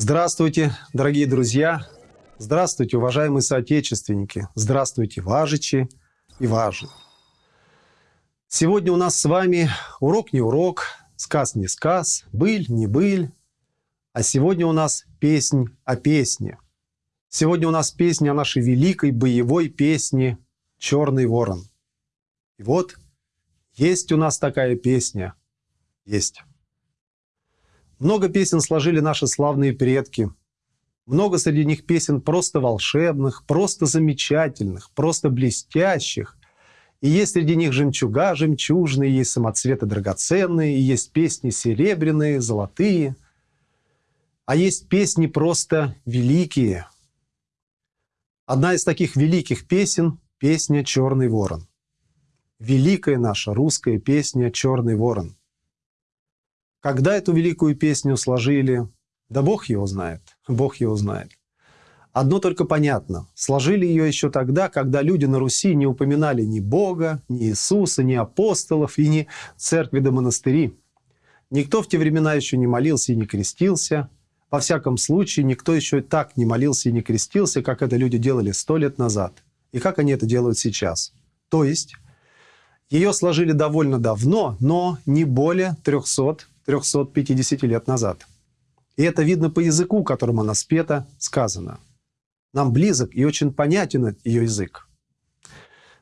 Здравствуйте, дорогие друзья! Здравствуйте, уважаемые соотечественники! Здравствуйте, важичи и важи! Сегодня у нас с вами урок не урок, сказ не сказ, быль не быль, а сегодня у нас песнь о песне. Сегодня у нас песня о нашей великой боевой песне «Черный ворон». И вот есть у нас такая песня. Есть. Много песен сложили наши славные предки. Много среди них песен просто волшебных, просто замечательных, просто блестящих. И есть среди них жемчуга жемчужные, есть самоцветы драгоценные, и есть песни серебряные, золотые. А есть песни просто великие. Одна из таких великих песен – песня «Черный ворон». Великая наша русская песня «Черный ворон». Когда эту великую песню сложили, да Бог его знает, Бог его знает. Одно только понятно, сложили ее еще тогда, когда люди на Руси не упоминали ни Бога, ни Иисуса, ни апостолов и ни церкви да монастыри. Никто в те времена еще не молился и не крестился. Во всяком случае, никто еще так не молился и не крестился, как это люди делали сто лет назад. И как они это делают сейчас. То есть, ее сложили довольно давно, но не более 300 350 лет назад. И это видно по языку, которым она спета, сказано. Нам близок и очень понятен ее язык.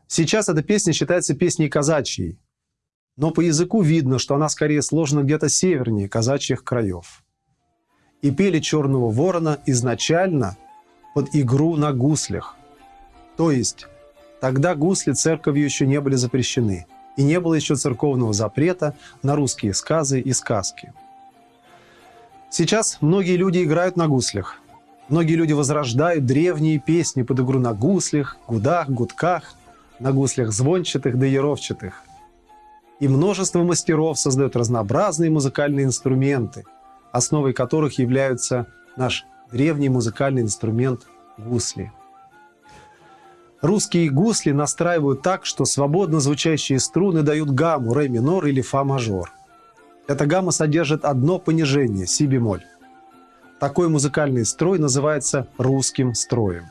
Сейчас эта песня считается песней казачьей, но по языку видно, что она скорее сложена где-то севернее казачьих краев. И пели «Черного ворона» изначально под игру на гуслях. То есть тогда гусли церковью еще не были запрещены – и не было еще церковного запрета на русские сказы и сказки. Сейчас многие люди играют на гуслях. Многие люди возрождают древние песни под игру на гуслях, гудах, гудках, на гуслях звончатых да яровчатых. И множество мастеров создают разнообразные музыкальные инструменты, основой которых являются наш древний музыкальный инструмент гусли. Русские гусли настраивают так, что свободно звучащие струны дают гамму ре минор или фа мажор. Эта гамма содержит одно понижение – си бемоль. Такой музыкальный строй называется русским строем.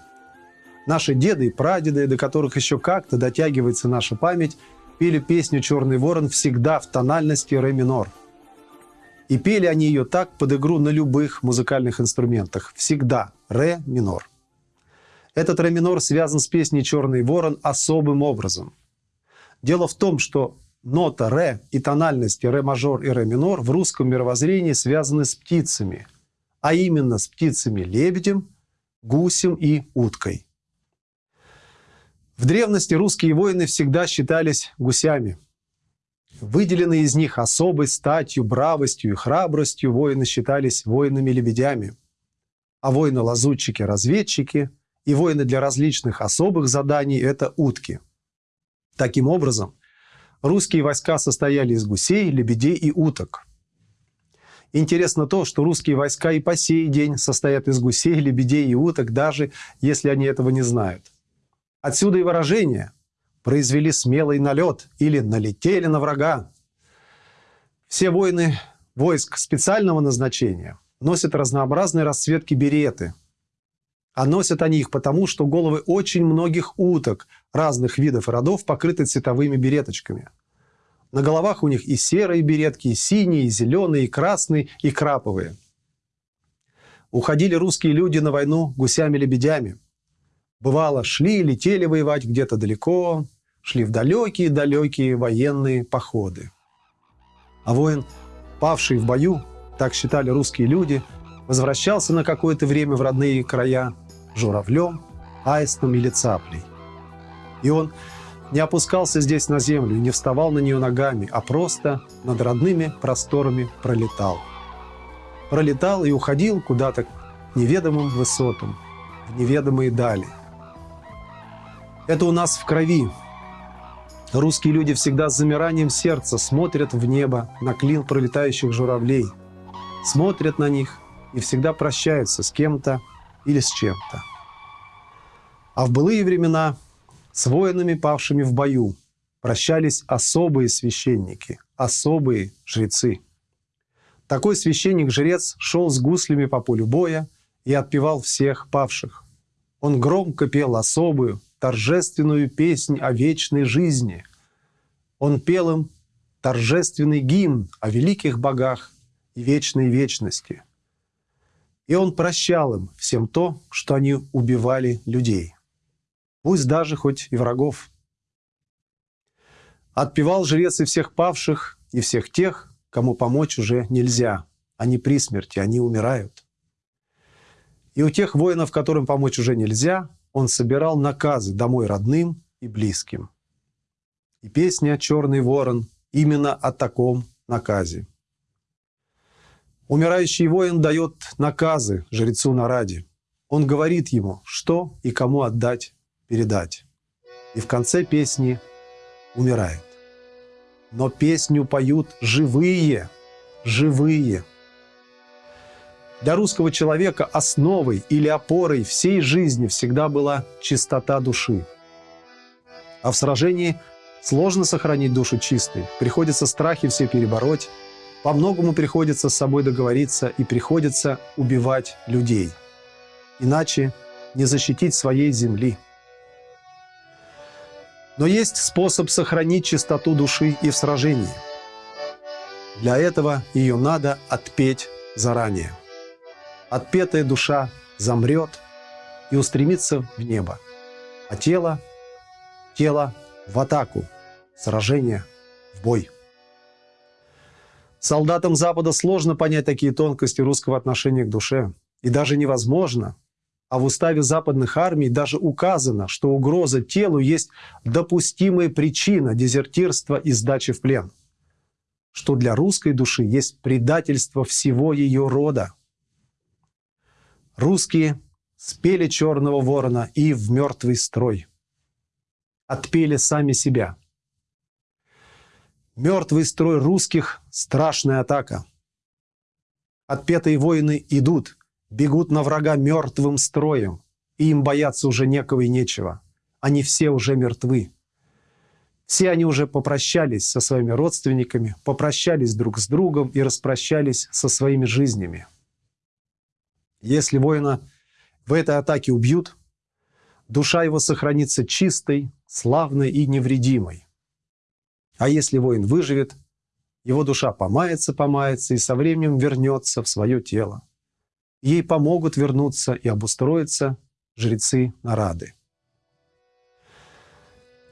Наши деды и прадеды, до которых еще как-то дотягивается наша память, пели песню «Черный ворон» всегда в тональности ре минор. И пели они ее так под игру на любых музыкальных инструментах. Всегда ре минор. Этот ре минор связан с песней «Черный ворон» особым образом. Дело в том, что нота ре и тональности ре мажор и ре минор в русском мировоззрении связаны с птицами, а именно с птицами-лебедем, гусем и уткой. В древности русские воины всегда считались гусями. Выделенные из них особой статью, бравостью и храбростью воины считались воинами-лебедями, а воины-лазутчики-разведчики – и воины для различных особых заданий – это утки. Таким образом, русские войска состояли из гусей, лебедей и уток. Интересно то, что русские войска и по сей день состоят из гусей, лебедей и уток, даже если они этого не знают. Отсюда и выражение «произвели смелый налет» или «налетели на врага». Все воины войск специального назначения носят разнообразные расцветки береты – а носят они их потому, что головы очень многих уток разных видов и родов покрыты цветовыми береточками. На головах у них и серые беретки, и синие, и зеленые, и красные, и краповые. Уходили русские люди на войну гусями-лебедями. Бывало, шли, летели воевать где-то далеко, шли в далекие-далекие военные походы. А воин, павший в бою, так считали русские люди, возвращался на какое-то время в родные края – журавлем, аистом или цаплей. И он не опускался здесь на землю, не вставал на нее ногами, а просто над родными просторами пролетал. Пролетал и уходил куда-то к неведомым высотам, в неведомые дали. Это у нас в крови. Русские люди всегда с замиранием сердца смотрят в небо на клин пролетающих журавлей, смотрят на них и всегда прощаются с кем-то или с чем-то. А в былые времена с воинами, павшими в бою, прощались особые священники, особые жрецы. Такой священник-жрец шел с гуслями по полю боя и отпевал всех павших. Он громко пел особую, торжественную песнь о вечной жизни. Он пел им торжественный гимн о великих богах и вечной вечности. И он прощал им всем то, что они убивали людей, пусть даже хоть и врагов. Отпевал жрец и всех павших, и всех тех, кому помочь уже нельзя. Они при смерти, они умирают. И у тех воинов, которым помочь уже нельзя, он собирал наказы домой родным и близким. И песня «Черный ворон» именно о таком наказе. Умирающий воин дает наказы жрецу Нараде. Он говорит ему, что и кому отдать, передать. И в конце песни умирает. Но песню поют живые, живые. Для русского человека основой или опорой всей жизни всегда была чистота души. А в сражении – Сложно сохранить душу чистой, приходится страхи все перебороть, по многому приходится с собой договориться и приходится убивать людей. Иначе не защитить своей земли. Но есть способ сохранить чистоту души и в сражении. Для этого ее надо отпеть заранее. Отпетая душа замрет и устремится в небо, а тело, тело в атаку – сражение, в бой. Солдатам Запада сложно понять такие тонкости русского отношения к душе. И даже невозможно. А в уставе западных армий даже указано, что угроза телу есть допустимая причина дезертирства и сдачи в плен. Что для русской души есть предательство всего ее рода. Русские спели «Черного ворона» и «В мертвый строй». Отпели сами себя – Мертвый строй русских – страшная атака. Отпетые воины идут, бегут на врага мертвым строем, и им бояться уже некого и нечего. Они все уже мертвы. Все они уже попрощались со своими родственниками, попрощались друг с другом и распрощались со своими жизнями. Если воина в этой атаке убьют, душа его сохранится чистой, славной и невредимой. А если воин выживет, его душа помается, помается и со временем вернется в свое тело. Ей помогут вернуться и обустроиться жрецы Нарады.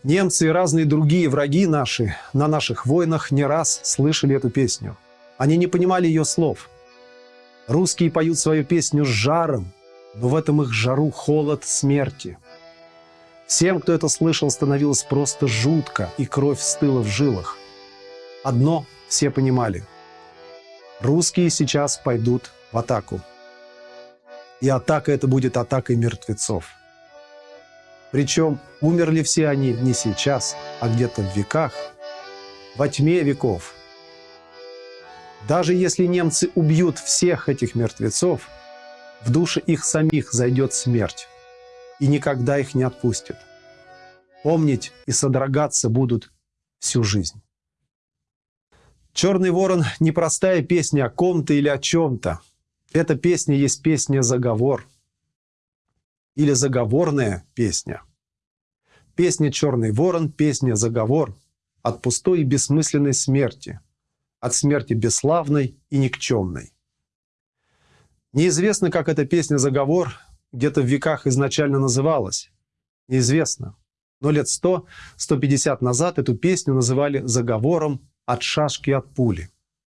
Немцы и разные другие враги наши на наших войнах не раз слышали эту песню. Они не понимали ее слов. Русские поют свою песню с жаром, но в этом их жару холод смерти – Всем, кто это слышал, становилось просто жутко, и кровь стыла в жилах. Одно все понимали. Русские сейчас пойдут в атаку. И атака это будет атакой мертвецов. Причем умерли все они не сейчас, а где-то в веках, во тьме веков. Даже если немцы убьют всех этих мертвецов, в душе их самих зайдет смерть и никогда их не отпустит. Помнить и содрогаться будут всю жизнь. «Черный ворон» – не простая песня о ком-то или о чем-то. Эта песня есть песня-заговор. Или заговорная песня. Песня «Черный ворон» – песня-заговор от пустой и бессмысленной смерти, от смерти бесславной и никчемной. Неизвестно, как эта песня-заговор где-то в веках изначально называлась. Неизвестно. Но лет 100-150 назад эту песню называли заговором «От шашки от пули».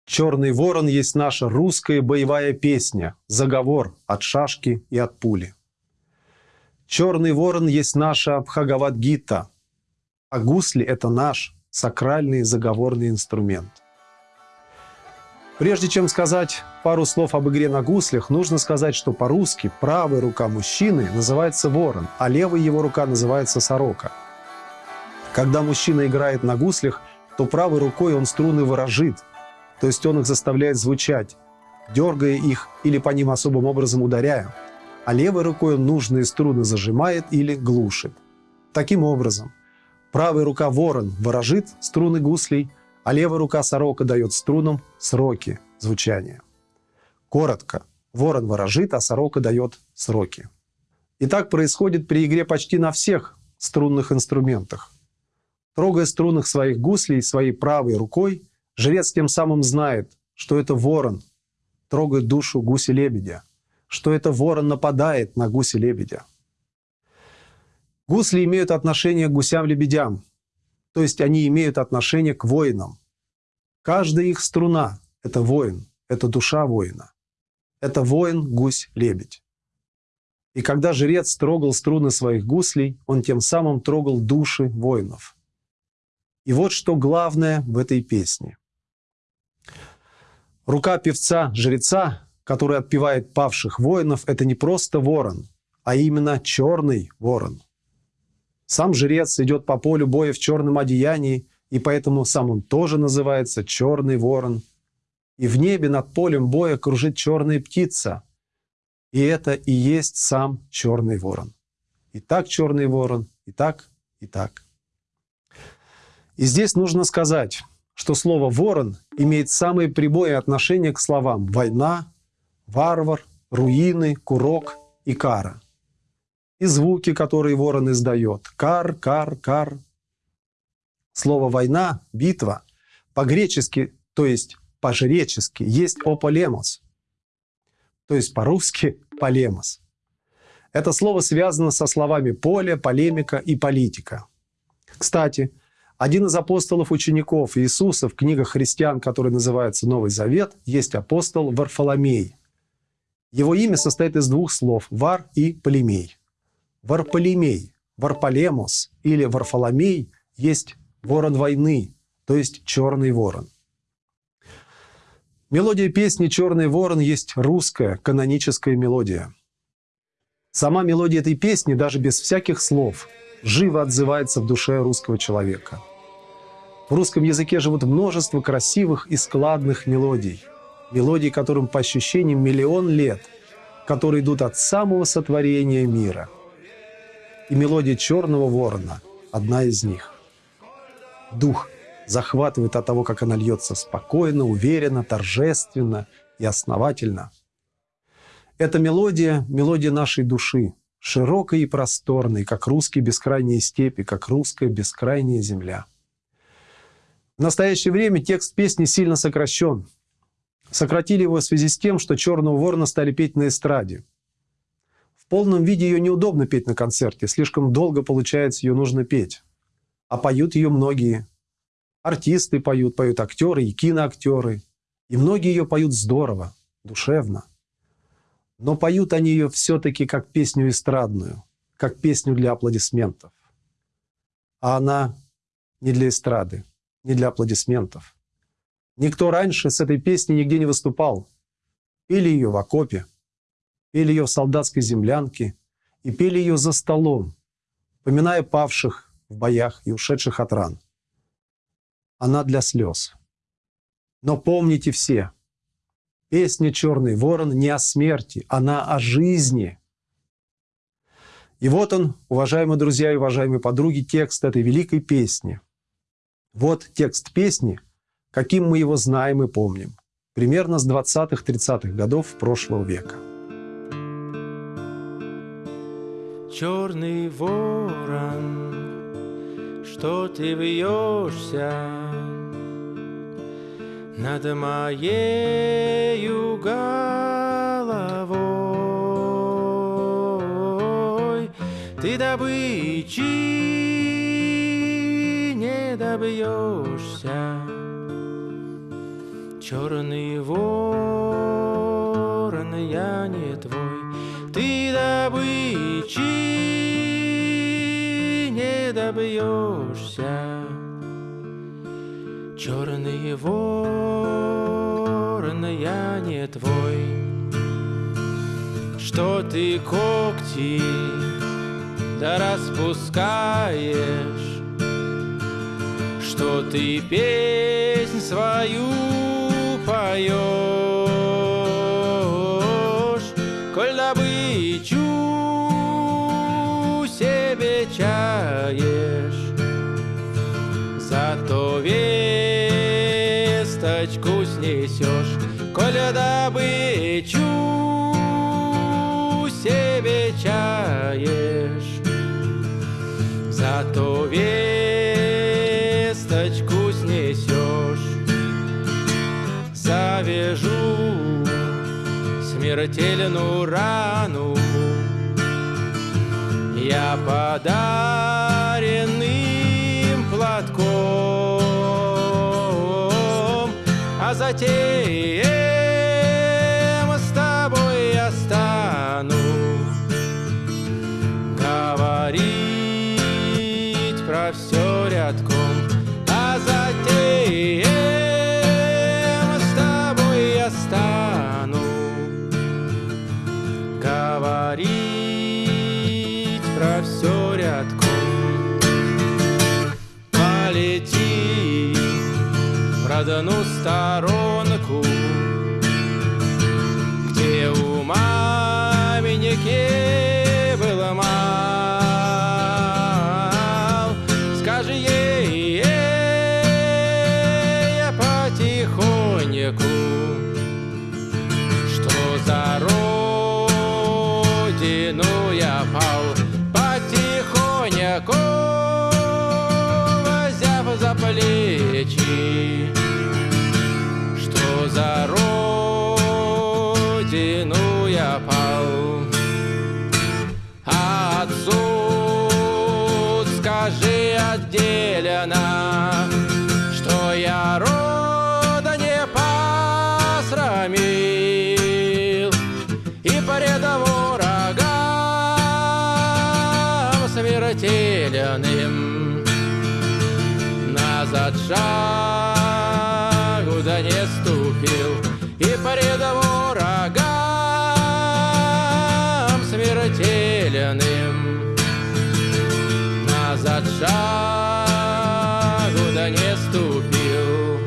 «Черный ворон» есть наша русская боевая песня «Заговор от шашки и от пули». «Черный ворон» есть наша Бхагавадгита, а гусли – это наш сакральный заговорный инструмент – Прежде чем сказать пару слов об игре на гуслях, нужно сказать, что по-русски правая рука мужчины называется ворон, а левая его рука называется сорока. Когда мужчина играет на гуслях, то правой рукой он струны выражит, то есть он их заставляет звучать, дергая их или по ним особым образом ударяя, а левой рукой он нужные струны зажимает или глушит. Таким образом, правая рука ворон выражит струны гуслей, а левая рука сорока дает струнам сроки звучания. Коротко, ворон ворожит, а сорока дает сроки. И так происходит при игре почти на всех струнных инструментах. Трогая струнных своих гуслей своей правой рукой, жрец тем самым знает, что это ворон трогает душу гуси-лебедя, что это ворон нападает на гуси-лебедя. Гусли имеют отношение к гусям-лебедям, то есть они имеют отношение к воинам. Каждая их струна – это воин, это душа воина. Это воин, гусь, лебедь. И когда жрец трогал струны своих гуслей, он тем самым трогал души воинов. И вот что главное в этой песне. Рука певца-жреца, который отпевает павших воинов, это не просто ворон, а именно черный ворон – сам жрец идет по полю боя в черном одеянии, и поэтому сам он тоже называется черный ворон. И в небе над полем боя кружит черная птица. И это и есть сам черный ворон. И так черный ворон, и так, и так. И здесь нужно сказать, что слово «ворон» имеет самое прямое отношение к словам «война», «варвар», «руины», «курок» и «кара» и звуки, которые ворон издает. Кар, кар, кар. Слово «война», «битва» по-гречески, то есть по-жречески, есть «ополемос», то есть по-русски «полемос». Это слово связано со словами «поле», «полемика» и «политика». Кстати, один из апостолов-учеников Иисуса в книгах христиан, который называется «Новый Завет», есть апостол Варфоломей. Его имя состоит из двух слов «вар» и «полемей». Варполемей, Варполемос или Варфоломей есть ворон войны, то есть черный ворон. Мелодия песни «Черный ворон» есть русская каноническая мелодия. Сама мелодия этой песни, даже без всяких слов, живо отзывается в душе русского человека. В русском языке живут множество красивых и складных мелодий. Мелодий, которым по ощущениям миллион лет, которые идут от самого сотворения мира – и мелодия «Черного ворона» – одна из них. Дух захватывает от того, как она льется спокойно, уверенно, торжественно и основательно. Эта мелодия – мелодия нашей души, широкой и просторной, как русские бескрайние степи, как русская бескрайняя земля. В настоящее время текст песни сильно сокращен. Сократили его в связи с тем, что «Черного ворона» стали петь на эстраде – полном виде ее неудобно петь на концерте, слишком долго получается, ее нужно петь. А поют ее многие. Артисты поют, поют актеры и киноактеры. И многие ее поют здорово, душевно. Но поют они ее все-таки как песню эстрадную, как песню для аплодисментов. А она не для эстрады, не для аплодисментов. Никто раньше с этой песней нигде не выступал. Пели ее в окопе, пели ее в солдатской землянке и пели ее за столом, поминая павших в боях и ушедших от ран. Она для слез. Но помните все, песня «Черный ворон» не о смерти, она о жизни. И вот он, уважаемые друзья и уважаемые подруги, текст этой великой песни. Вот текст песни, каким мы его знаем и помним, примерно с 20-30-х годов прошлого века. Черный ворон, что ты вьешься над моею головой. Ты добычи не добьешься, черный ворон, Добычи добьешься. Черный ворон, я не твой. Что ты когти да распускаешь, Что ты песнь свою поешь, Коль добычу себе чаешь, зато весточку снесешь, коли добычу себе чаешь. Зато весточку снесешь, завяжу смертельную рану. Я подаренным платком, а затем в родную сторонку, смертельным назад шагу да не ступил и пред врагам смертельным назад шагу да не ступил.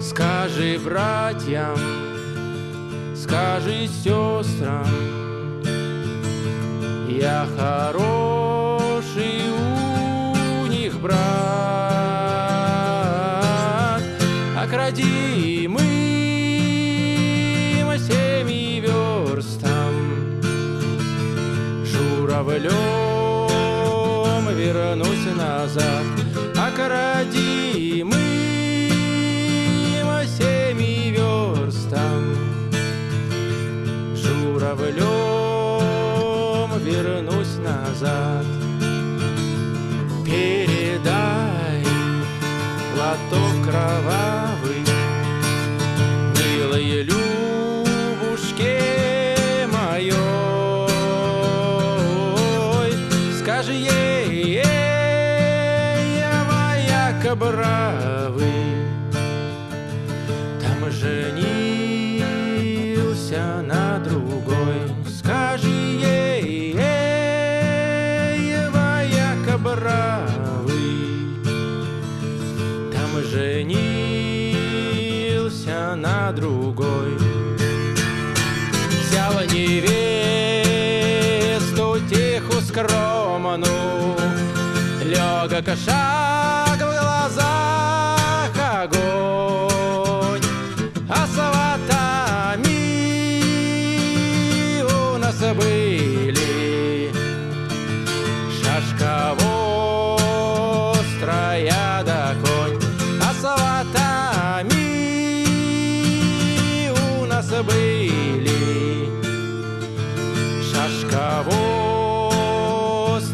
Скажи братьям, скажи сестрам, я хороший у них брат, окрадимым семи верстам, журавлем вернусь назад, окрадимым назад. Передай платок кровавый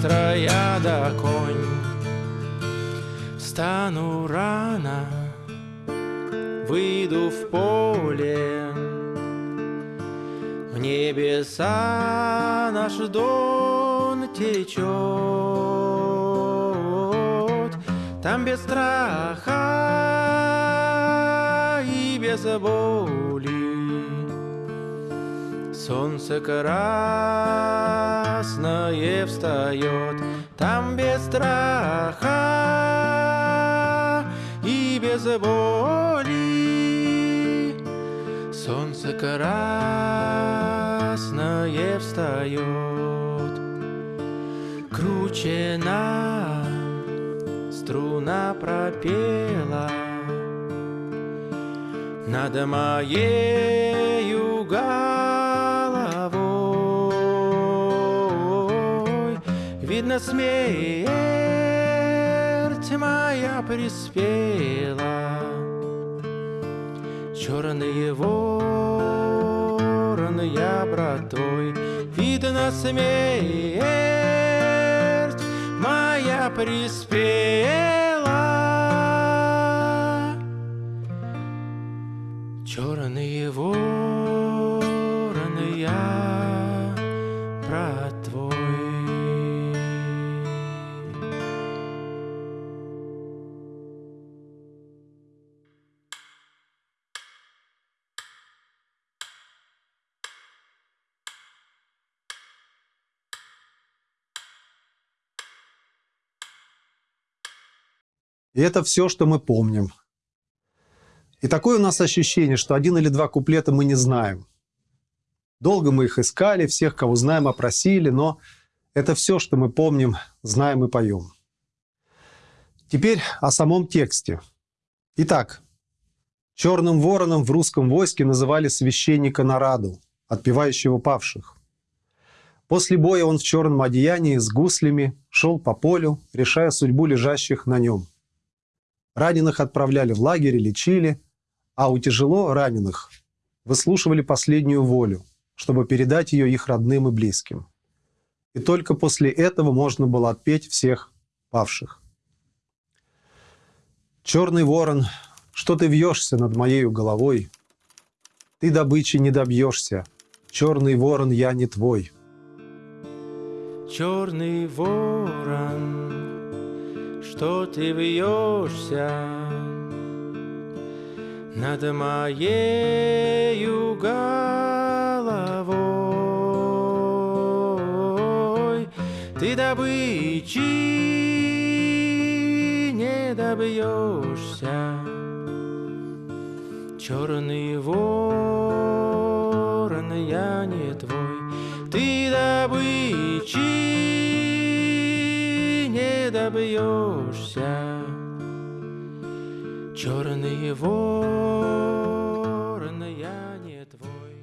острая да конь. Встану рано, выйду в поле, в небеса наш дон течет, там без страха и без боли. Солнце красное встает, там без страха и без боли. Солнце красное встает, кручена струна пропела, над моею головой. Видно, смерть моя приспела. Черные вороны, я брат твой, Видно, смерть моя приспела. И это все, что мы помним. И такое у нас ощущение, что один или два куплета мы не знаем. Долго мы их искали, всех, кого знаем, опросили, но это все, что мы помним, знаем и поем. Теперь о самом тексте. Итак, черным вороном в русском войске называли священника Нараду, отпевающего павших. После боя он в черном одеянии с гуслями шел по полю, решая судьбу лежащих на нем. Раненых отправляли в лагерь лечили, а у тяжело раненых выслушивали последнюю волю, чтобы передать ее их родным и близким. И только после этого можно было отпеть всех павших. Черный ворон, что ты вьешься над моею головой? Ты добычи не добьешься, черный ворон я не твой. Черный ворон, что ты вьешься над моею головой, ты добычи не добьешься. Черный ворон, я не твой, ты добычи добьешься. Черный ворон, я не твой.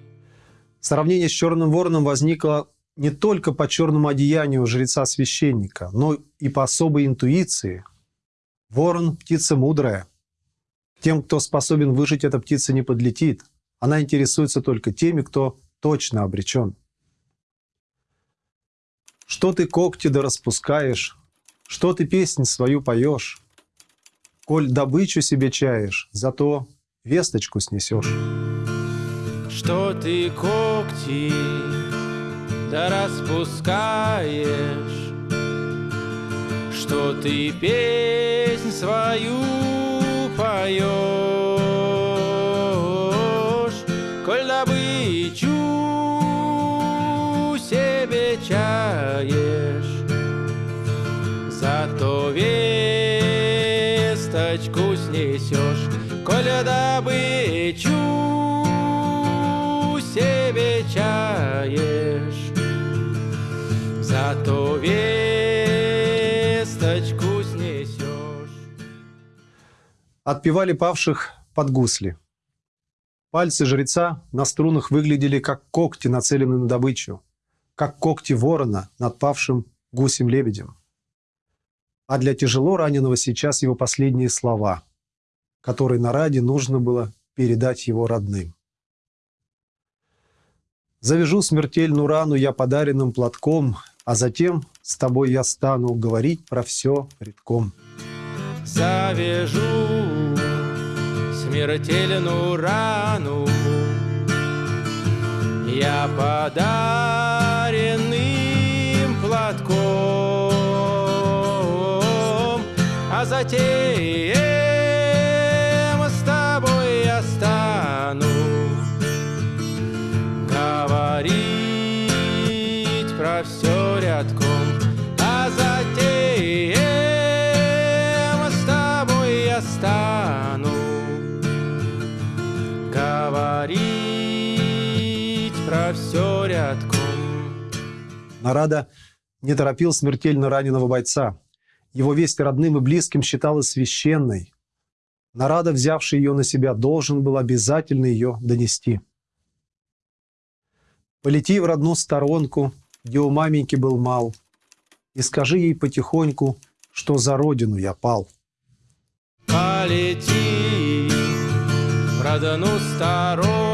Сравнение с черным вороном возникло не только по черному одеянию жреца-священника, но и по особой интуиции. Ворон – птица мудрая. Тем, кто способен выжить, эта птица не подлетит. Она интересуется только теми, кто точно обречен. Что ты когти да распускаешь, что ты песнь свою поешь, Коль добычу себе чаешь, зато весточку снесешь. Что ты когти да распускаешь, Что ты песнь свою поешь, снесешь, Коля добычу себе чаешь, Зато весточку снесешь. Отпевали павших под гусли. Пальцы жреца на струнах выглядели как когти, нацеленные на добычу, как когти ворона над павшим гусем-лебедем. А для тяжело раненого сейчас его последние слова, которые на ради нужно было передать его родным. Завяжу смертельную рану я подаренным платком, а затем с тобой я стану говорить про все редком. Завяжу смертельную рану Я подаренным платком А затем Нарада не торопил смертельно раненого бойца. Его весть родным и близким считалась священной. Нарада, взявший ее на себя, должен был обязательно ее донести. Полети в родную сторонку, где у маменьки был мал, и скажи ей потихоньку, что за родину я пал. Полети в родную сторонку,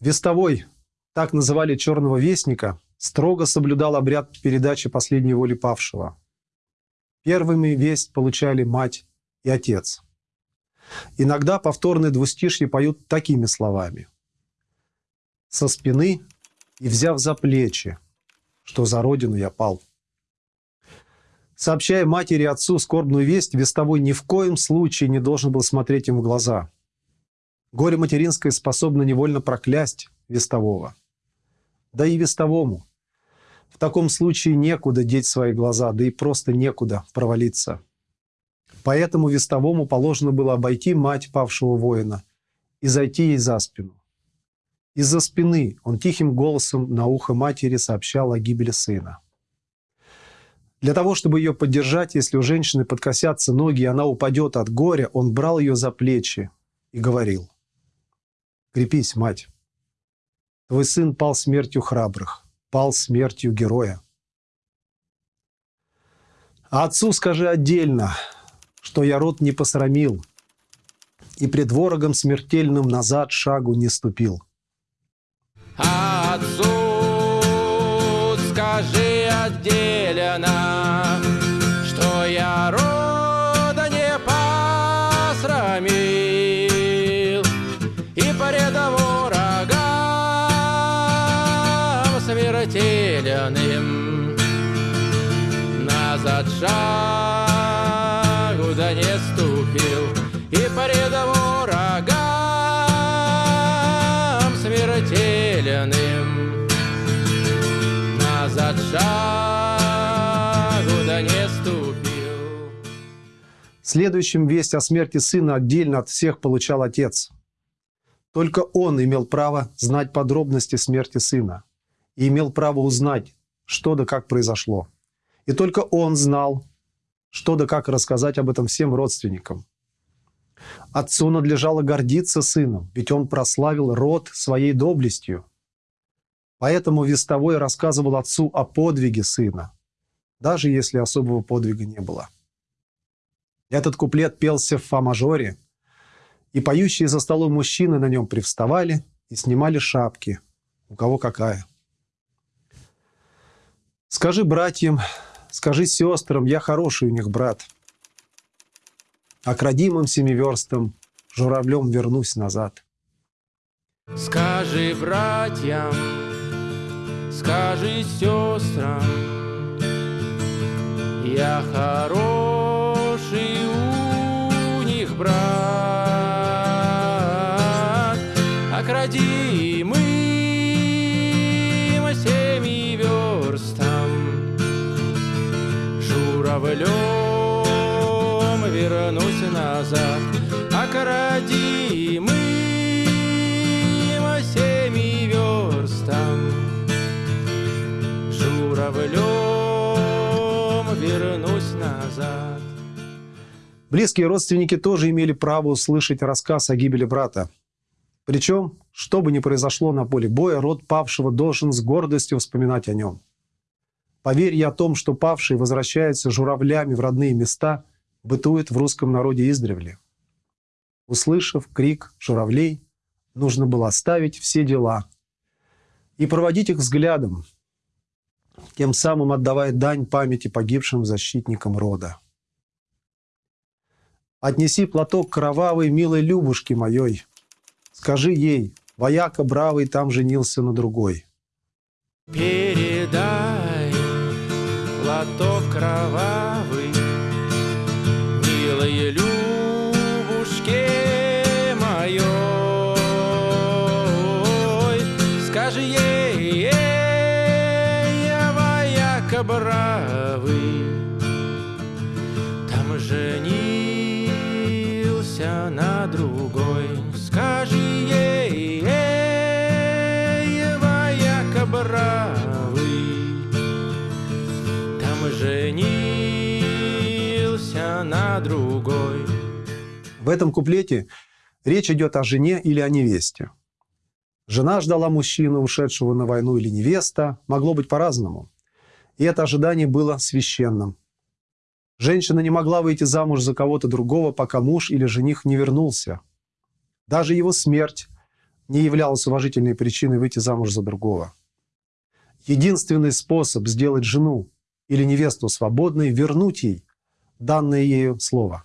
Вестовой, так называли черного вестника, строго соблюдал обряд передачи последней воли павшего. Первыми весть получали мать и отец. Иногда повторные двустишья поют такими словами. «Со спины и взяв за плечи, что за родину я пал». Сообщая матери и отцу скорбную весть, Вестовой ни в коем случае не должен был смотреть им в глаза. Горе материнское способно невольно проклясть Вестового. Да и Вестовому. В таком случае некуда деть свои глаза, да и просто некуда провалиться. Поэтому Вестовому положено было обойти мать павшего воина и зайти ей за спину. Из-за спины он тихим голосом на ухо матери сообщал о гибели сына. Для того, чтобы ее поддержать, если у женщины подкосятся ноги, и она упадет от горя, он брал ее за плечи и говорил. «Крепись, мать. Твой сын пал смертью храбрых, пал смертью героя. А отцу скажи отдельно, что я род не посрамил и пред ворогом смертельным назад шагу не ступил. Отцу скажи отделенно, Следующим весть о смерти сына отдельно от всех получал отец. Только он имел право знать подробности смерти сына и имел право узнать, что да как произошло. И только он знал, что да как рассказать об этом всем родственникам. Отцу надлежало гордиться сыном, ведь он прославил род своей доблестью. Поэтому Вестовой рассказывал отцу о подвиге сына, даже если особого подвига не было. Этот куплет пелся в фа-мажоре, и поющие за столом мужчины на нем привставали и снимали шапки, у кого какая. Скажи братьям, скажи сестрам, я хороший у них брат. А к родимым семиверстам журавлем вернусь назад. Скажи братьям, скажи сестрам, я хороший брат, к родимым семи верстам журавлем вернусь назад, к родимым семи верстам журавлем вернусь назад. Близкие родственники тоже имели право услышать рассказ о гибели брата. Причем, что бы ни произошло на поле боя, род павшего должен с гордостью вспоминать о нем. Поверье о том, что павшие возвращаются журавлями в родные места, бытует в русском народе издревле. Услышав крик журавлей, нужно было оставить все дела и проводить их взглядом, тем самым отдавая дань памяти погибшим защитникам рода. Отнеси платок кровавой милой Любушке моей. Скажи ей, вояка бравый там женился на другой. Передай платок кровавый, В этом куплете речь идет о жене или о невесте. Жена ждала мужчину, ушедшего на войну, или невеста. Могло быть по-разному. И это ожидание было священным. Женщина не могла выйти замуж за кого-то другого, пока муж или жених не вернулся. Даже его смерть не являлась уважительной причиной выйти замуж за другого. Единственный способ сделать жену или невесту свободной – вернуть ей данное ею слово.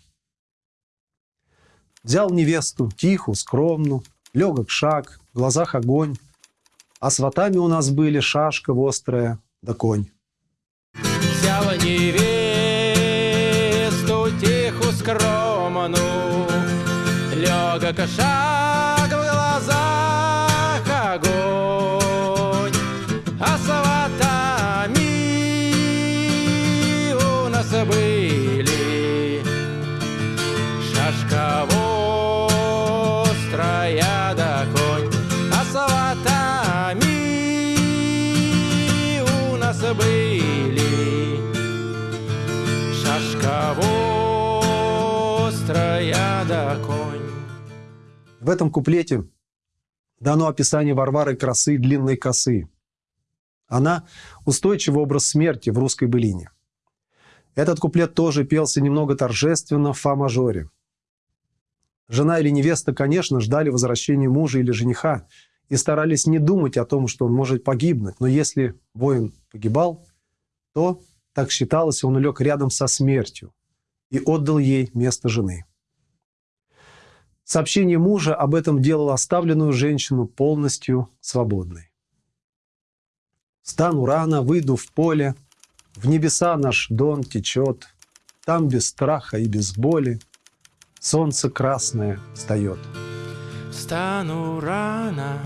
Взял невесту, тихую, скромную, легок шаг, в глазах огонь, а сватами у нас были шашка вострая да конь. Взяла невесту тиху скромную, легок шаг вострая да конь. В этом куплете дано описание Варвары красы длинной косы. Она – устойчивый образ смерти в русской былине. Этот куплет тоже пелся немного торжественно в фа-мажоре. Жена или невеста, конечно, ждали возвращения мужа или жениха и старались не думать о том, что он может погибнуть. Но если воин погибал, то, так считалось, он улег рядом со смертью и отдал ей место жены. Сообщение мужа об этом делало оставленную женщину полностью свободной. Стану рано, выйду в поле, в небеса наш дон течет, там без страха и без боли солнце красное встает. Встану рано,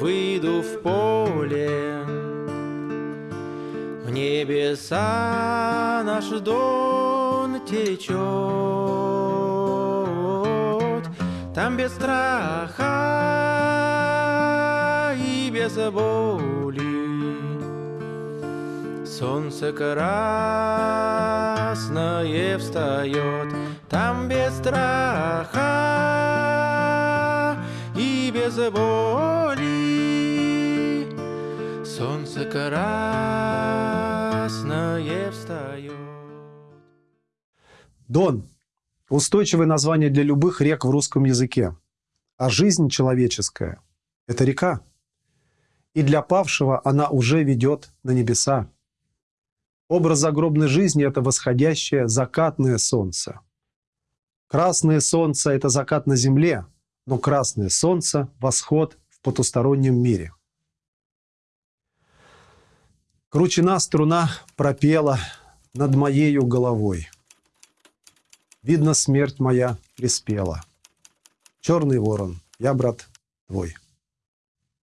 выйду в поле, небеса наш дон течет, Там без страха и без боли. Солнце красное встает, там без страха и без боли. Солнце красное встает. Дон – устойчивое название для любых рек в русском языке. А жизнь человеческая – это река. И для павшего она уже ведет на небеса. Образ загробной жизни – это восходящее закатное солнце. Красное солнце – это закат на земле, но красное солнце – восход в потустороннем мире. Кручена струна пропела над моею головой. Видно, смерть моя приспела. Черный ворон, я, брат, твой.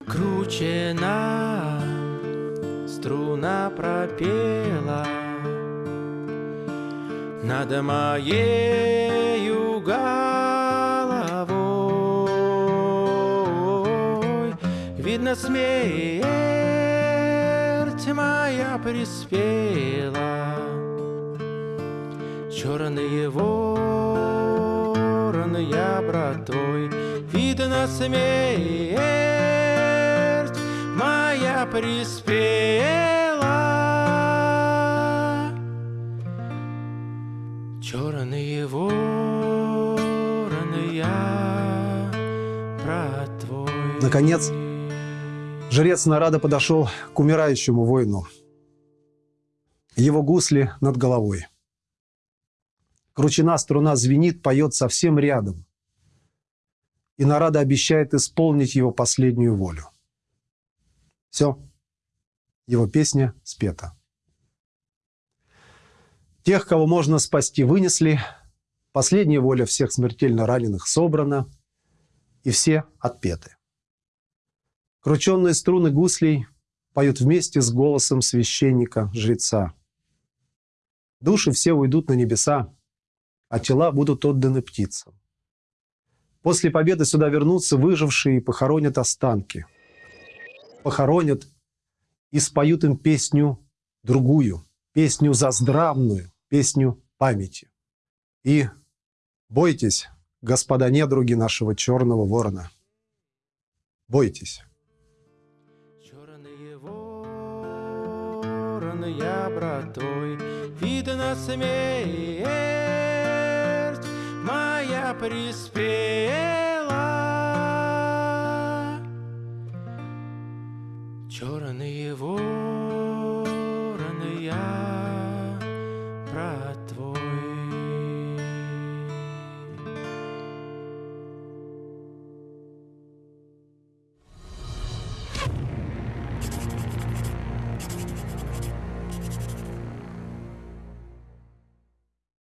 Кручена струна пропела над моею головой. Видно, смерть моя приспела. Черный ворон, я брат твой, Видно, смерть моя приспела. Черный ворон, я брат твой. Наконец, жрец Нарада подошел к умирающему воину. Его гусли над головой. Кручена струна звенит, поет совсем рядом. И Нарада обещает исполнить его последнюю волю. Все. Его песня спета. Тех, кого можно спасти, вынесли. Последняя воля всех смертельно раненых собрана. И все отпеты. Крученные струны гуслей поют вместе с голосом священника-жреца. Души все уйдут на небеса, а тела будут отданы птицам. После победы сюда вернутся выжившие и похоронят останки. Похоронят и споют им песню другую, песню заздравную, песню памяти. И бойтесь, господа недруги нашего черного ворона. Бойтесь. я братой, видно смерть моя приспела. Черные волны